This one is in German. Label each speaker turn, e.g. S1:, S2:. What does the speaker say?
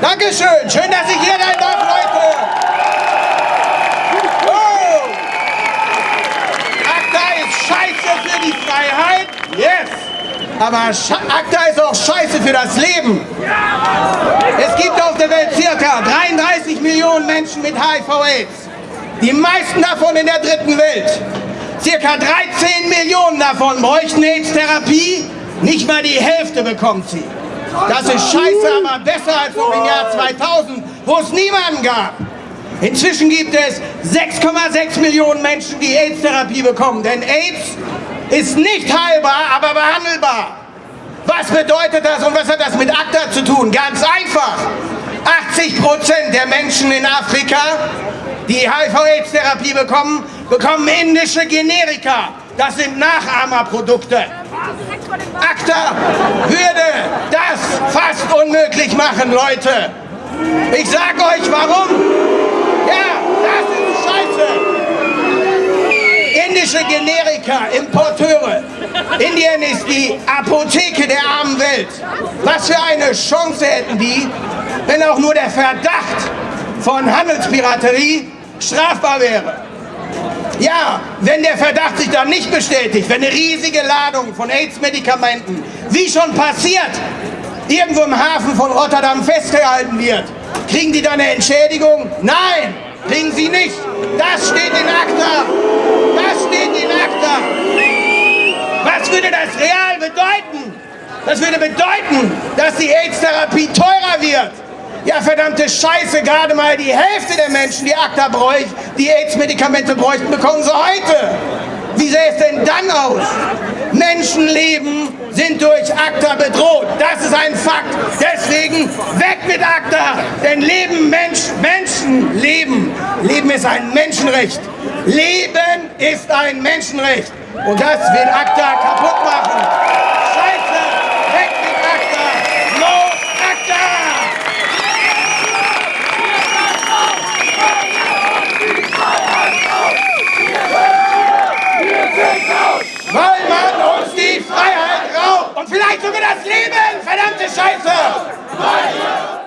S1: Dankeschön. Schön, dass ich hier sein darf, Leute. Oh. ACTA ist scheiße für die Freiheit. Yes. Aber ACTA ist auch scheiße für das Leben. Es gibt auf der Welt circa 33 Millionen Menschen mit HIV-Aids. Die meisten davon in der dritten Welt. Circa 13 Millionen davon bräuchten AIDS-Therapie. Nicht mal die Hälfte bekommt sie. Das ist scheiße, aber besser als noch im Jahr 2000, wo es niemanden gab. Inzwischen gibt es 6,6 Millionen Menschen, die AIDS-Therapie bekommen. Denn AIDS ist nicht heilbar, aber behandelbar. Was bedeutet das und was hat das mit ACTA zu tun? Ganz einfach. 80 Prozent der Menschen in Afrika, die HIV-AIDS-Therapie bekommen, bekommen indische Generika. Das sind Nachahmerprodukte. ACTA würde das fast unmöglich machen, Leute. Ich sag euch warum. Ja, das ist scheiße. Indische Generika, Importeure. Indien ist die Apotheke der armen Welt. Was für eine Chance hätten die, wenn auch nur der Verdacht von Handelspiraterie strafbar wäre. Ja, wenn der Verdacht sich dann nicht bestätigt, wenn eine riesige Ladung von AIDS-Medikamenten, wie schon passiert, irgendwo im Hafen von Rotterdam festgehalten wird, kriegen die dann eine Entschädigung? Nein, kriegen sie nicht. Das steht in ACTA. Das steht in ACTA. Was würde das real bedeuten? Das würde bedeuten, dass die AIDS-Therapie teurer wird. Ja, verdammte Scheiße, gerade mal die Hälfte der Menschen, die ACTA bräuchten, die AIDS-Medikamente bräuchten, bekommen sie heute. Wie sähe es denn dann aus? Menschenleben sind durch ACTA bedroht. Das ist ein Fakt. Deswegen weg mit ACTA. Denn Leben, Mensch, Menschen leben. Leben ist ein Menschenrecht. Leben ist ein Menschenrecht. Und das will ACTA kaputt machen. Scheiße, weg mit ACTA. No ACTA. Weil man uns die Freiheit raubt und vielleicht sogar das Leben, verdammte Scheiße!